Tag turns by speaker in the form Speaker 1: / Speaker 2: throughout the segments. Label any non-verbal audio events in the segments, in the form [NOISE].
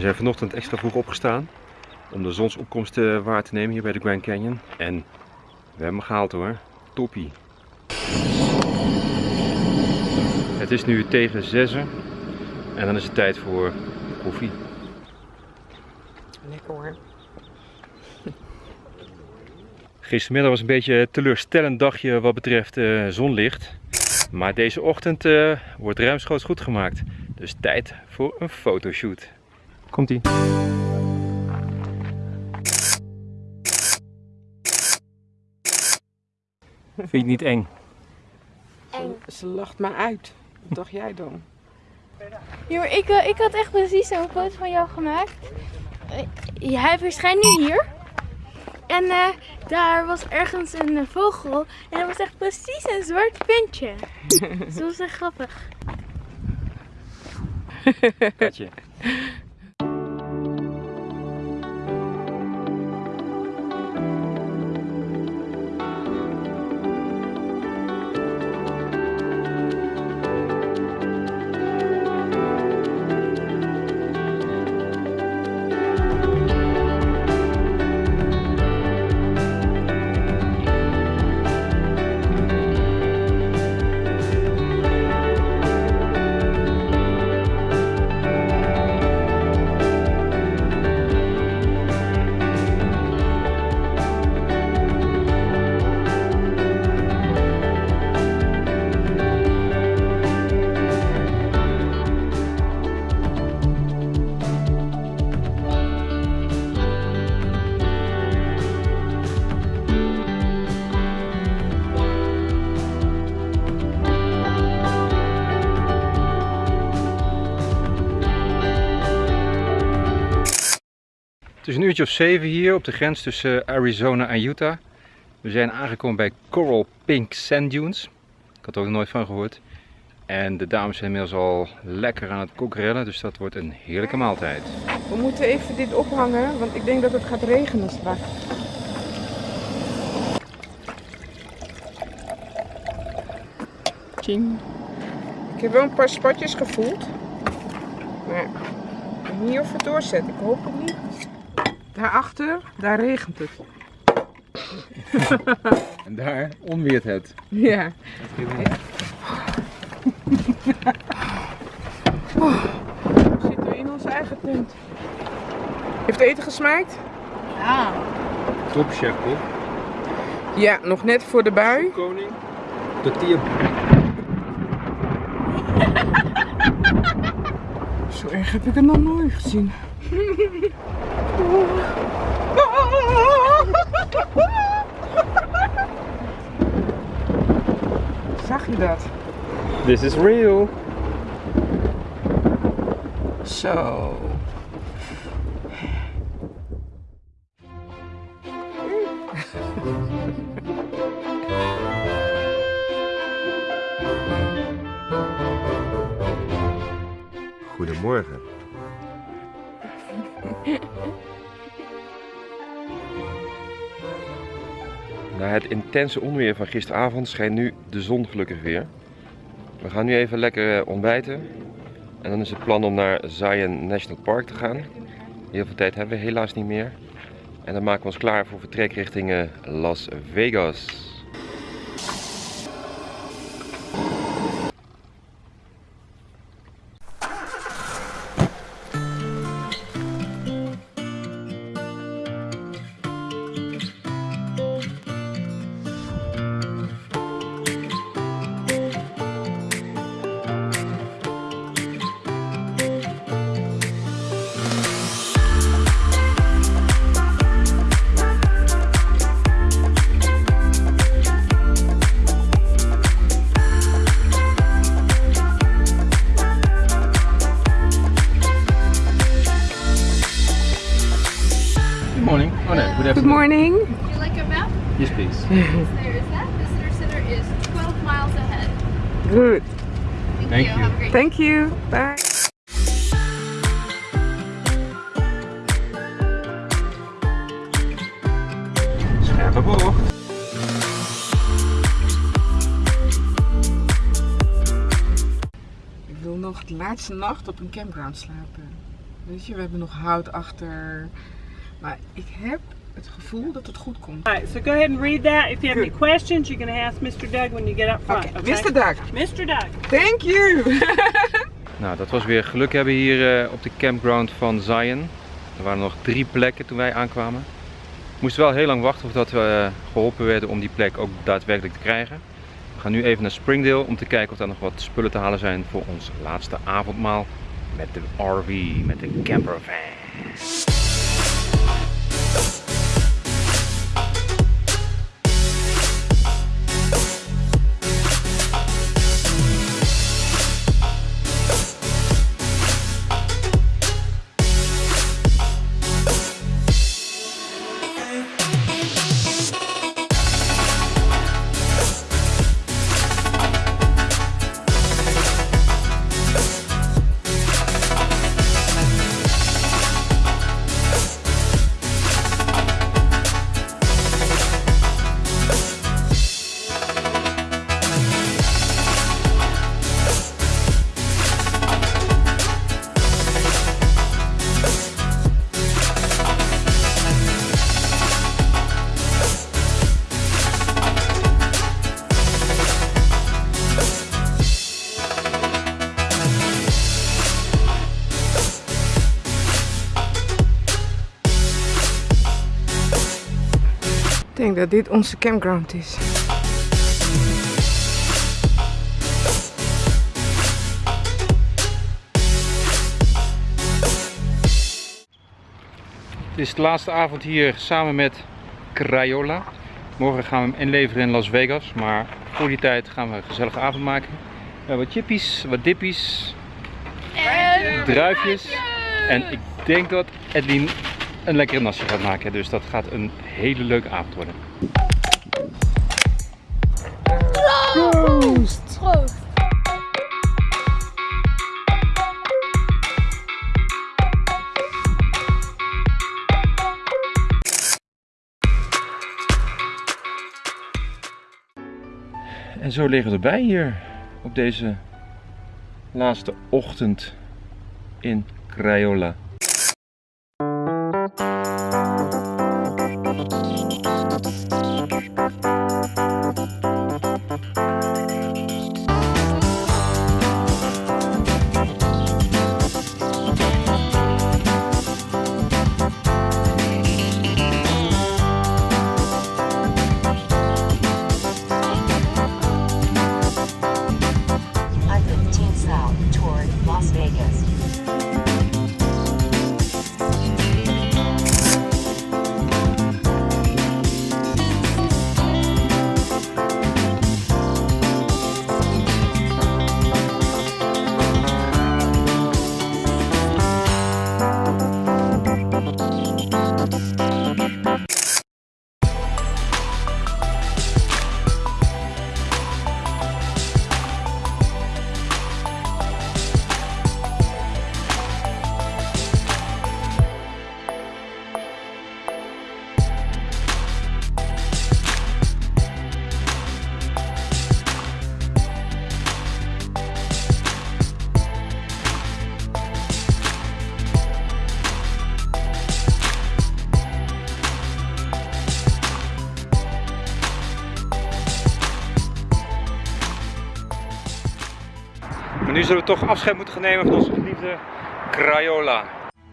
Speaker 1: zijn vanochtend extra vroeg opgestaan om de zonsopkomst eh, waar te nemen hier bij de Grand Canyon. En we hebben hem gehaald hoor. Toppie. Het is nu tegen zessen en dan is het tijd voor koffie.
Speaker 2: Lekker hoor.
Speaker 1: Gistermiddag was een beetje een teleurstellend dagje wat betreft eh, zonlicht. Maar deze ochtend eh, wordt ruimschoots goed gemaakt. Dus tijd voor een fotoshoot. Komt ie. Vind je het niet eng?
Speaker 2: Ze, ze lacht me uit. Wat dacht jij dan?
Speaker 3: Jo, ik, eh, ik had echt precies zo'n foto van jou gemaakt. Hij verschijnt nu hier. En eh, daar was ergens een eh, vogel. En dat was echt precies een zwart puntje. [LAUGHS] Dat was echt grappig.
Speaker 1: Katje. [LAUGHS] Het is een uurtje of zeven hier op de grens tussen Arizona en Utah. We zijn aangekomen bij Coral Pink Sand Dunes. Ik had er ook nooit van gehoord. En de dames zijn inmiddels al lekker aan het kokrellen, dus dat wordt een heerlijke maaltijd.
Speaker 2: We moeten even dit ophangen, want ik denk dat het gaat regenen straks. Tjing. Ik heb wel een paar spatjes gevoeld. Maar ik weet niet of het doorzet. Ik hoop het niet. Daarachter, daar regent het. [LAUGHS]
Speaker 1: En daar onweert het.
Speaker 2: Ja. Oh, we zitten in onze eigen tent. Heeft eten gesmaakt?
Speaker 3: Ja.
Speaker 1: Top chef Bob.
Speaker 2: Ja, nog net voor de bui.
Speaker 1: Koning. Tortilla. [LAUGHS]
Speaker 2: Zo erg heb ik het nog nooit gezien. [LAUGHS] [LAUGHS] Zag je dat?
Speaker 1: This is real.
Speaker 2: Zo.
Speaker 1: Goedemorgen. Na het intense onweer van gisteravond schijnt nu de zon gelukkig weer. We gaan nu even lekker eh, ontbijten. En dan is het plan om naar Zion National Park te gaan. Heel veel tijd hebben we helaas niet meer. En dan maken we ons klaar voor vertrek richting eh, Las Vegas. Good Good
Speaker 2: morning.
Speaker 4: Would you like a map?
Speaker 1: Yes please.
Speaker 4: There is that. Visitor Center is 12 miles ahead.
Speaker 2: Good.
Speaker 4: Thank,
Speaker 1: Thank
Speaker 4: you.
Speaker 1: you.
Speaker 4: Have a great
Speaker 2: Thank you. Bye.
Speaker 1: Scherpe bocht.
Speaker 2: Ik wil nog de laatste nacht op een campground slapen. Weet je, we hebben nog hout achter. Maar ik heb het gevoel dat het goed komt.
Speaker 5: All right, so go ahead and read that. If you have any questions, you're going to ask Mr. Doug when you get up front. Okay?
Speaker 2: Mr. Duck,
Speaker 5: Mr. Doug.
Speaker 2: thank you! [LAUGHS]
Speaker 1: Nou, dat was weer geluk hebben hier eh, op de campground van Zion. Er waren nog drie plekken toen wij aankwamen. We moesten wel heel lang wachten voordat we eh, geholpen werden om die plek ook daadwerkelijk te krijgen. We gaan nu even naar Springdale om te kijken of er nog wat spullen te halen zijn voor ons laatste avondmaal met de RV, met de campervan.
Speaker 2: Denk dat dit onze campground is.
Speaker 1: Dit is de laatste avond hier samen met Crayola. Morgen gaan we hem inleveren in Las Vegas, maar voor die tijd gaan we een gezellige avond maken. We hebben wat chippies, wat dippies,
Speaker 3: En
Speaker 1: druifjes. En ik denk dat Edwin een lekkere nasi gaat maken, dus dat gaat een hele leuke avond worden.
Speaker 3: Proost! Proost!
Speaker 1: En zo liggen we erbij hier op deze laatste ochtend in Crayola. Zullen we toch afscheid moeten gaan nemen van onze geliefde Crayola.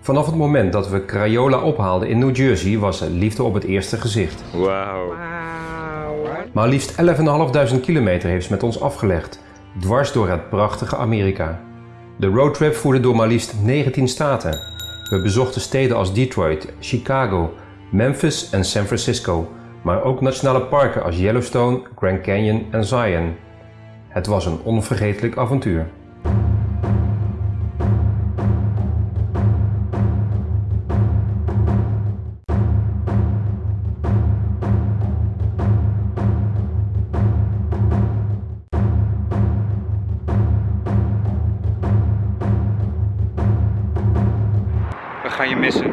Speaker 6: Vanaf het moment dat we Crayola ophaalden in New Jersey was er liefde op het eerste gezicht.
Speaker 1: Wauw.
Speaker 2: Wauw.
Speaker 6: Maar liefst 11.500 kilometer heeft ze met ons afgelegd, dwars door het prachtige Amerika. De roadtrip voerde door maar liefst 19 staten. We bezochten steden als Detroit, Chicago, Memphis en San Francisco, maar ook nationale parken als Yellowstone, Grand Canyon en Zion. Het was een onvergetelijk avontuur.
Speaker 1: We gaan je missen.